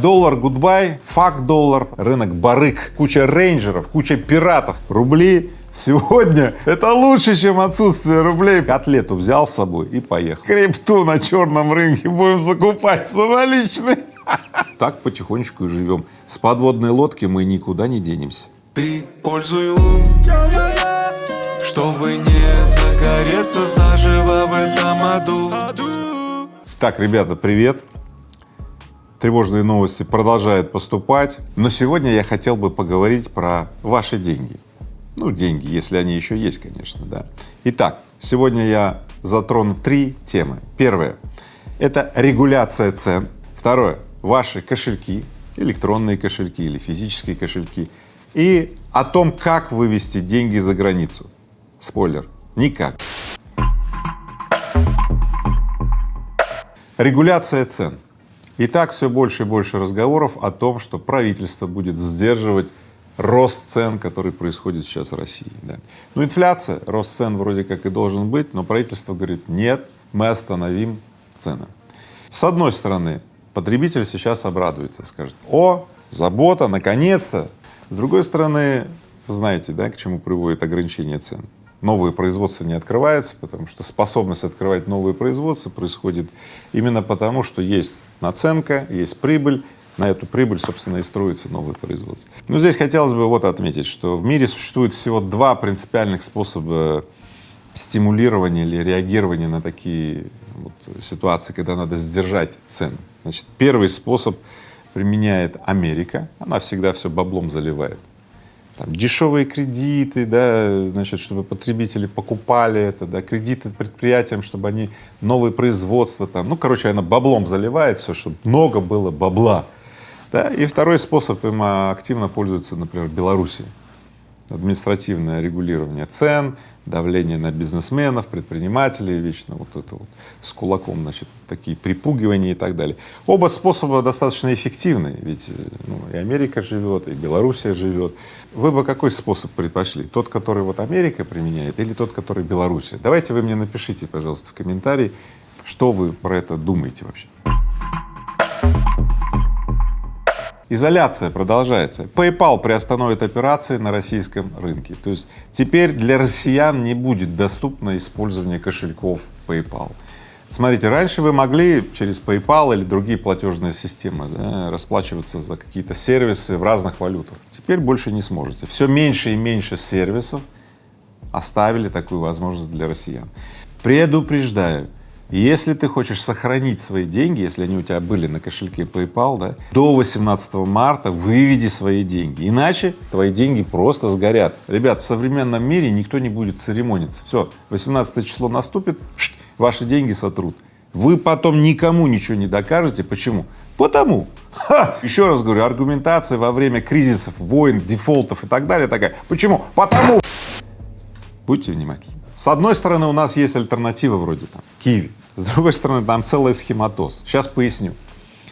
Доллар гудбай, факт доллар, рынок барык, куча рейнджеров, куча пиратов, рубли. Сегодня это лучше, чем отсутствие рублей. Котлету взял с собой и поехал. Крипту на черном рынке будем закупать самоличный. Так потихонечку и живем. С подводной лодки мы никуда не денемся. Ты пользуй лун, чтобы не загореться заживо в этом аду. Так, ребята, привет! Тревожные новости продолжают поступать, но сегодня я хотел бы поговорить про ваши деньги. Ну, деньги, если они еще есть, конечно, да. Итак, сегодня я затрону три темы. Первое — это регуляция цен. Второе — ваши кошельки, электронные кошельки или физические кошельки. И о том, как вывести деньги за границу. Спойлер — никак. Регуляция цен. Итак, все больше и больше разговоров о том, что правительство будет сдерживать рост цен, который происходит сейчас в России. Да. Ну, инфляция, рост цен вроде как и должен быть, но правительство говорит, нет, мы остановим цены. С одной стороны, потребитель сейчас обрадуется, скажет, о, забота, наконец-то. С другой стороны, знаете, да, к чему приводит ограничение цен? Новые производства не открываются, потому что способность открывать новые производства происходит именно потому, что есть наценка, есть прибыль, на эту прибыль, собственно, и строится новое производство. Но здесь хотелось бы вот отметить, что в мире существует всего два принципиальных способа стимулирования или реагирования на такие вот ситуации, когда надо сдержать цены. Значит, первый способ применяет Америка, она всегда все баблом заливает. Там дешевые кредиты, да, значит, чтобы потребители покупали это, да, кредиты предприятиям, чтобы они новые производства там, ну, короче, она баблом заливает все, чтобы много было бабла. Да? И второй способ им активно пользуется, например, Белоруссия. Административное регулирование цен, давление на бизнесменов, предпринимателей, вечно вот это вот с кулаком, значит, такие припугивания и так далее. Оба способа достаточно эффективны, ведь ну, и Америка живет, и Белоруссия живет. Вы бы какой способ предпочли? Тот, который вот Америка применяет, или тот, который Белоруссия? Давайте вы мне напишите, пожалуйста, в комментарии, что вы про это думаете вообще. Изоляция продолжается. PayPal приостановит операции на российском рынке. То есть теперь для россиян не будет доступно использование кошельков PayPal. Смотрите, раньше вы могли через PayPal или другие платежные системы да, расплачиваться за какие-то сервисы в разных валютах. Теперь больше не сможете. Все меньше и меньше сервисов оставили такую возможность для россиян. Предупреждаю, если ты хочешь сохранить свои деньги, если они у тебя были на кошельке PayPal, да, до 18 марта выведи свои деньги, иначе твои деньги просто сгорят. Ребят, в современном мире никто не будет церемониться. Все, 18 число наступит, ваши деньги сотрут. Вы потом никому ничего не докажете. Почему? Потому. Ха! Еще раз говорю, аргументация во время кризисов, войн, дефолтов и так далее такая. Почему? Потому. Будьте внимательны. С одной стороны, у нас есть альтернатива вроде там Киви. С другой стороны, там целый схематоз. Сейчас поясню.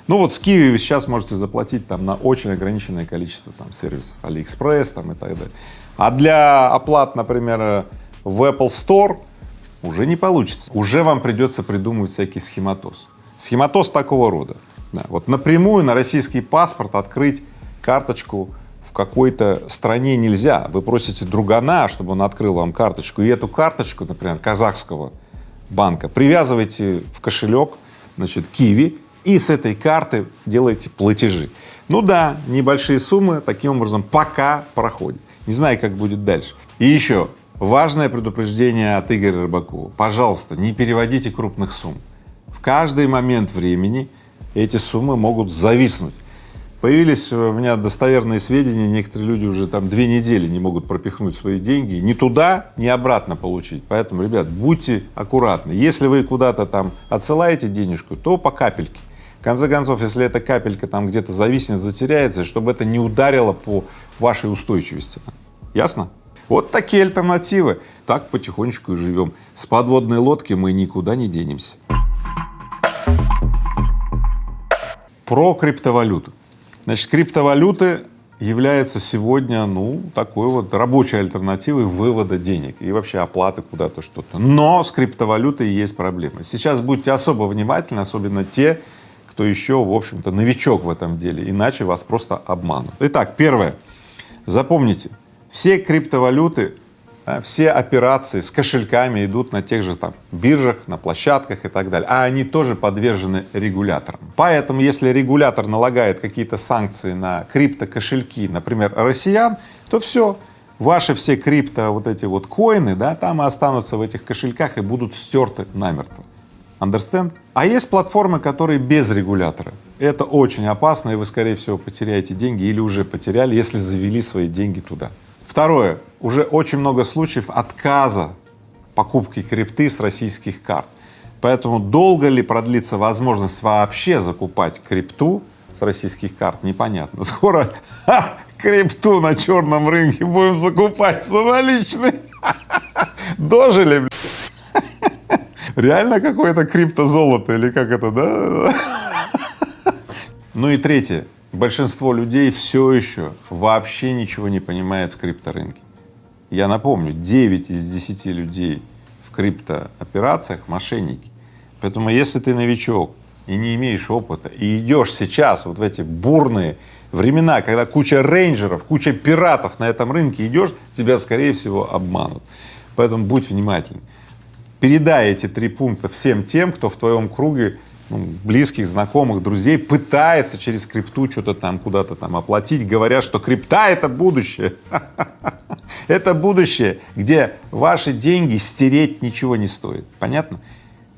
Ну вот с Киви вы сейчас можете заплатить там на очень ограниченное количество там сервисов, Алиэкспресс там и так далее. А для оплат, например, в Apple Store уже не получится. Уже вам придется придумывать всякий схематоз. Схематоз такого рода. Да, вот напрямую на российский паспорт открыть карточку какой-то стране нельзя. Вы просите другана, чтобы он открыл вам карточку, и эту карточку, например, казахского банка, привязывайте в кошелек, значит, Киви, и с этой карты делаете платежи. Ну да, небольшие суммы таким образом пока проходят. Не знаю, как будет дальше. И еще важное предупреждение от Игоря Рыбакова. Пожалуйста, не переводите крупных сумм. В каждый момент времени эти суммы могут зависнуть. Появились у меня достоверные сведения, некоторые люди уже там две недели не могут пропихнуть свои деньги, ни туда, ни обратно получить. Поэтому, ребят, будьте аккуратны. Если вы куда-то там отсылаете денежку, то по капельке. В конце концов, если эта капелька там где-то зависнет, затеряется, чтобы это не ударило по вашей устойчивости. Ясно? Вот такие альтернативы. Так потихонечку и живем. С подводной лодки мы никуда не денемся. Про криптовалюту. Значит, криптовалюты являются сегодня, ну, такой вот рабочей альтернативой вывода денег и вообще оплаты куда-то что-то. Но с криптовалютой есть проблемы. Сейчас будьте особо внимательны, особенно те, кто еще, в общем-то, новичок в этом деле, иначе вас просто обманут. Итак, первое. Запомните, все криптовалюты, все операции с кошельками идут на тех же там биржах, на площадках и так далее, а они тоже подвержены регуляторам. Поэтому, если регулятор налагает какие-то санкции на криптокошельки, например, россиян, то все, ваши все крипто вот эти вот коины, да, там и останутся в этих кошельках и будут стерты намертво. Understand? А есть платформы, которые без регулятора. Это очень опасно, и вы, скорее всего, потеряете деньги или уже потеряли, если завели свои деньги туда. Второе. Уже очень много случаев отказа покупки крипты с российских карт. Поэтому долго ли продлится возможность вообще закупать крипту с российских карт, непонятно. Скоро ха, крипту на черном рынке будем закупать самоличный. Дожили, блядь. Реально какое-то криптозолото или как это, да? Ну и третье. Большинство людей все еще вообще ничего не понимает в крипторынке. Я напомню, 9 из 10 людей в криптооперациях — мошенники. Поэтому если ты новичок и не имеешь опыта, и идешь сейчас вот в эти бурные времена, когда куча рейнджеров, куча пиратов на этом рынке идешь, тебя, скорее всего, обманут. Поэтому будь внимательным передай эти три пункта всем тем, кто в твоем круге ну, близких, знакомых, друзей пытается через крипту что-то там куда-то там оплатить, говоря, что крипта — это будущее. Это будущее, где ваши деньги стереть ничего не стоит. Понятно?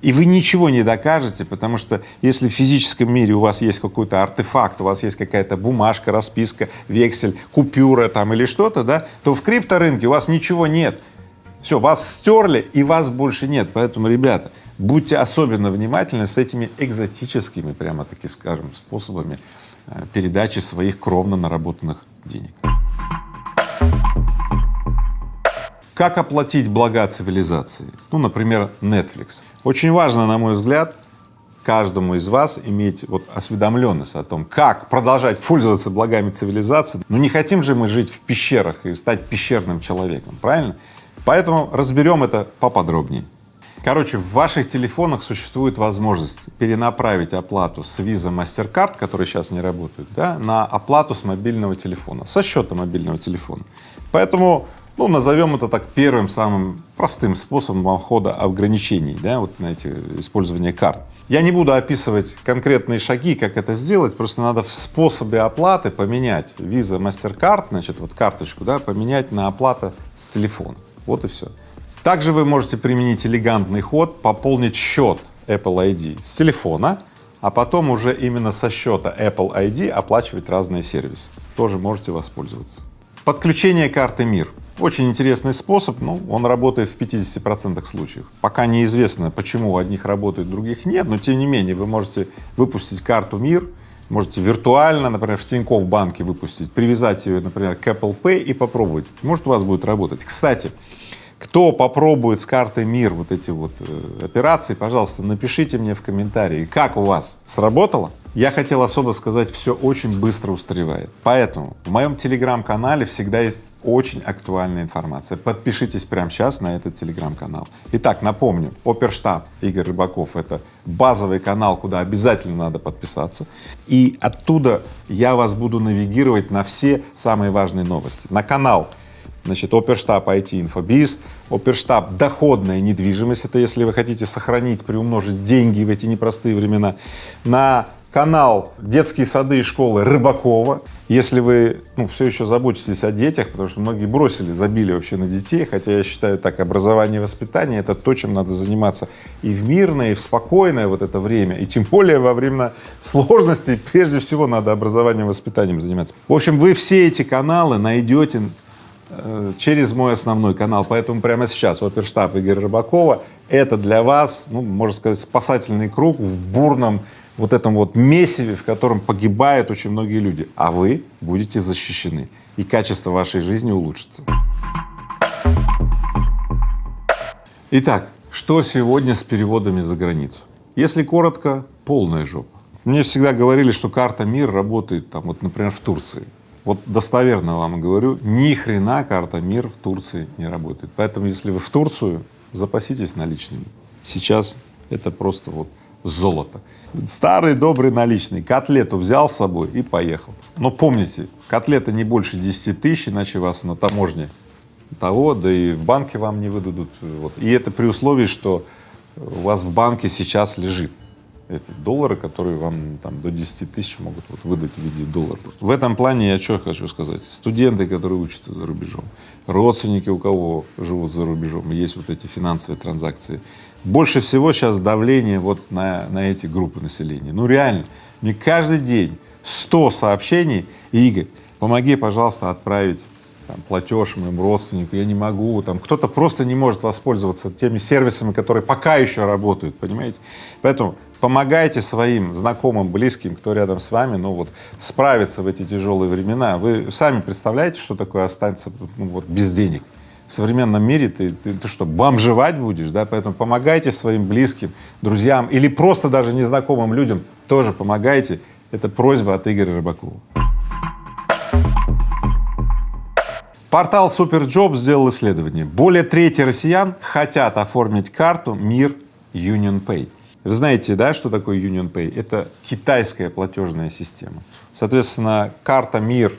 И вы ничего не докажете, потому что если в физическом мире у вас есть какой-то артефакт, у вас есть какая-то бумажка, расписка, вексель, купюра там или что-то, да, то в крипторынке у вас ничего нет. Все, вас стерли и вас больше нет. Поэтому, ребята, будьте особенно внимательны с этими экзотическими, прямо-таки скажем, способами э, передачи своих кровно наработанных денег. Как оплатить блага цивилизации? Ну, например, Netflix. Очень важно, на мой взгляд, каждому из вас иметь вот осведомленность о том, как продолжать пользоваться благами цивилизации. Ну, не хотим же мы жить в пещерах и стать пещерным человеком, правильно? Поэтому разберем это поподробнее. Короче, в ваших телефонах существует возможность перенаправить оплату с Visa MasterCard, которые сейчас не работают, да, на оплату с мобильного телефона, со счета мобильного телефона. Поэтому, ну, назовем это так первым самым простым способом обхода ограничений, да, вот на эти использование карт. Я не буду описывать конкретные шаги, как это сделать, просто надо в способе оплаты поменять Visa MasterCard, значит, вот карточку, да, поменять на оплату с телефона. Вот и все. Также вы можете применить элегантный ход, пополнить счет Apple ID с телефона, а потом уже именно со счета Apple ID оплачивать разные сервисы. Тоже можете воспользоваться. Подключение карты МИР. Очень интересный способ, ну, он работает в 50 процентах случаев. Пока неизвестно, почему у одних работает, других нет, но тем не менее вы можете выпустить карту МИР, можете виртуально, например, в Тинькофф банке выпустить, привязать ее, например, к Apple Pay и попробовать. Может, у вас будет работать. Кстати, кто попробует с картой МИР вот эти вот э, операции, пожалуйста, напишите мне в комментарии, как у вас сработало. Я хотел особо сказать, все очень быстро устаревает. Поэтому в моем телеграм-канале всегда есть очень актуальная информация. Подпишитесь прямо сейчас на этот телеграм-канал. Итак, напомню, Оперштаб Игорь Рыбаков — это базовый канал, куда обязательно надо подписаться. И оттуда я вас буду навигировать на все самые важные новости. На канал Значит, оперштаб IT Инфобиз, оперштаб доходная недвижимость, это если вы хотите сохранить, приумножить деньги в эти непростые времена, на канал детские сады и школы Рыбакова, если вы ну, все еще заботитесь о детях, потому что многие бросили, забили вообще на детей, хотя я считаю так, образование и воспитание — это то, чем надо заниматься и в мирное, и в спокойное вот это время, и тем более во время сложностей, прежде всего надо образованием и воспитанием заниматься. В общем, вы все эти каналы найдете через мой основной канал, поэтому прямо сейчас оперштаб Игоря Рыбакова — это для вас, ну, можно сказать, спасательный круг в бурном вот этом вот месиве, в котором погибают очень многие люди, а вы будете защищены, и качество вашей жизни улучшится. Итак, что сегодня с переводами за границу? Если коротко, полная жопа. Мне всегда говорили, что карта МИР работает там, вот, например, в Турции. Вот достоверно вам говорю, ни хрена карта МИР в Турции не работает. Поэтому, если вы в Турцию, запаситесь наличными. Сейчас это просто вот золото. Старый добрый наличный, котлету взял с собой и поехал. Но помните, котлета не больше 10 тысяч, иначе вас на таможне того, да и в банке вам не выдадут. Вот. И это при условии, что у вас в банке сейчас лежит эти доллары, которые вам там до 10 тысяч могут вот выдать в виде долларов. В этом плане я что хочу сказать. Студенты, которые учатся за рубежом, родственники, у кого живут за рубежом, есть вот эти финансовые транзакции. Больше всего сейчас давление вот на, на эти группы населения. Ну реально, мне каждый день 100 сообщений, и Игорь, помоги, пожалуйста, отправить там, платеж моему родственнику, я не могу, там кто-то просто не может воспользоваться теми сервисами, которые пока еще работают, понимаете? Поэтому помогайте своим знакомым, близким, кто рядом с вами, ну вот справиться в эти тяжелые времена. Вы сами представляете, что такое останется ну, вот, без денег? В современном мире ты, ты, ты что, бомжевать будешь, да? Поэтому помогайте своим близким, друзьям или просто даже незнакомым людям тоже помогайте. Это просьба от Игоря Рыбакова. Портал Superjob сделал исследование. Более трети россиян хотят оформить карту МИР Union Pay. Вы знаете, да, что такое Union Pay? Это китайская платежная система. Соответственно, карта МИР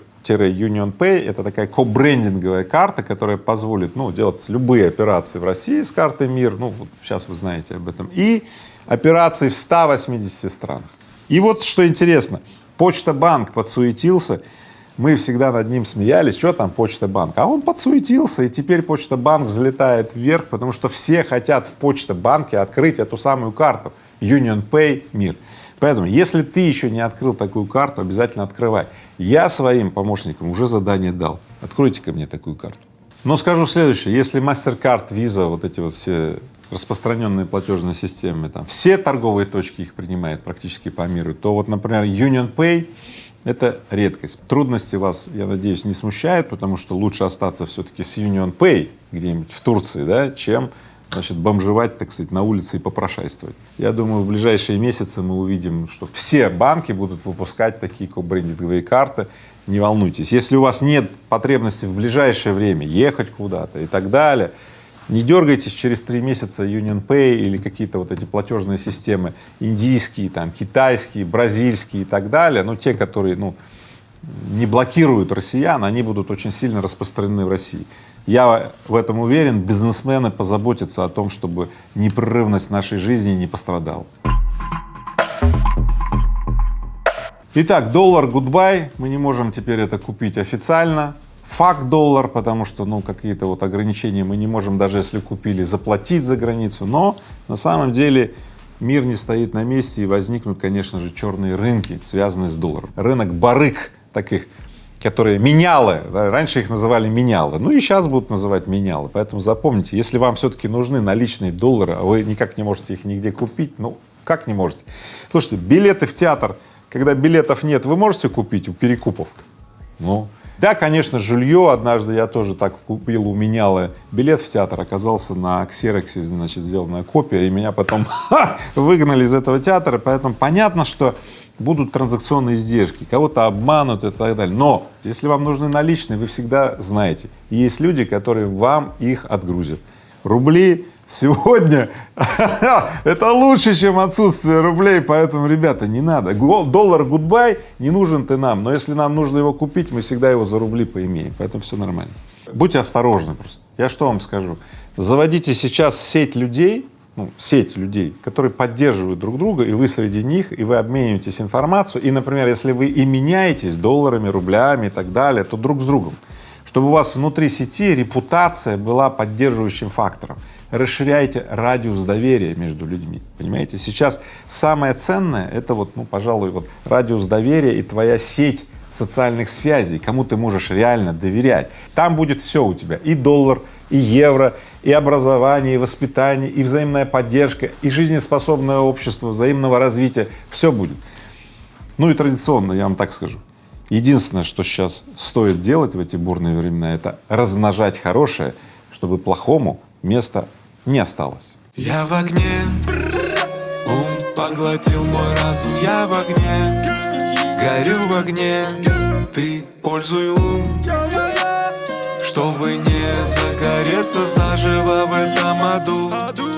Union Pay — это такая кобрендинговая карта, которая позволит ну, делать любые операции в России с картой МИР, ну вот сейчас вы знаете об этом, и операции в 180 странах. И вот что интересно, Почта Банк подсуетился, мы всегда над ним смеялись, что там Почта Банк, а он подсуетился, и теперь Почта Банк взлетает вверх, потому что все хотят в Почта Банке открыть эту самую карту Union Pay Мир. Поэтому, если ты еще не открыл такую карту, обязательно открывай. Я своим помощникам уже задание дал. Откройте ко мне такую карту. Но скажу следующее, если MasterCard, Visa, вот эти вот все распространенные платежные системы, там все торговые точки их принимают практически по миру, то вот, например, Union Pay это редкость. Трудности вас, я надеюсь, не смущают, потому что лучше остаться все-таки с Union Pay где-нибудь в Турции, да, чем значит, бомжевать, так сказать, на улице и попрошайствовать. Я думаю, в ближайшие месяцы мы увидим, что все банки будут выпускать такие кобрендинговые карты. Не волнуйтесь, если у вас нет потребности в ближайшее время ехать куда-то и так далее, не дергайтесь через три месяца Union Pay или какие-то вот эти платежные системы индийские, там, китайские, бразильские и так далее, ну, те, которые, ну, не блокируют россиян, они будут очень сильно распространены в России. Я в этом уверен, бизнесмены позаботятся о том, чтобы непрерывность нашей жизни не пострадала. Итак, доллар гудбай, мы не можем теперь это купить официально, факт доллар, потому что, ну, какие-то вот ограничения мы не можем, даже если купили, заплатить за границу, но на самом деле мир не стоит на месте и возникнут, конечно же, черные рынки, связанные с долларом. Рынок барык таких, которые менялы, да, раньше их называли менялы, ну и сейчас будут называть менялы, поэтому запомните, если вам все-таки нужны наличные доллары, а вы никак не можете их нигде купить, ну, как не можете? Слушайте, билеты в театр, когда билетов нет, вы можете купить у перекупов? Ну, да, конечно, жилье. Однажды я тоже так купил у меняла билет в театр, оказался на ксероксе, значит, сделанная копия, и меня потом выгнали из этого театра, поэтому понятно, что будут транзакционные издержки, кого-то обманут и так далее. Но если вам нужны наличные, вы всегда знаете, есть люди, которые вам их отгрузят. Рубли Сегодня это лучше, чем отсутствие рублей, поэтому, ребята, не надо. Доллар гудбай не нужен ты нам, но если нам нужно его купить, мы всегда его за рубли поимеем, поэтому все нормально. Будьте осторожны просто. Я что вам скажу? Заводите сейчас сеть людей, ну, сеть людей, которые поддерживают друг друга, и вы среди них, и вы обмениваетесь информацией, и, например, если вы и меняетесь долларами, рублями и так далее, то друг с другом, чтобы у вас внутри сети репутация была поддерживающим фактором расширяйте радиус доверия между людьми, понимаете? Сейчас самое ценное — это вот, ну, пожалуй, вот радиус доверия и твоя сеть социальных связей, кому ты можешь реально доверять. Там будет все у тебя, и доллар, и евро, и образование, и воспитание, и взаимная поддержка, и жизнеспособное общество, взаимного развития, все будет. Ну и традиционно, я вам так скажу, единственное, что сейчас стоит делать в эти бурные времена, это размножать хорошее, чтобы плохому места не осталось. Я в огне, ум поглотил мой разум, я в огне, горю в огне, ты пользуй лун, чтобы не загореться заживо в этом аду.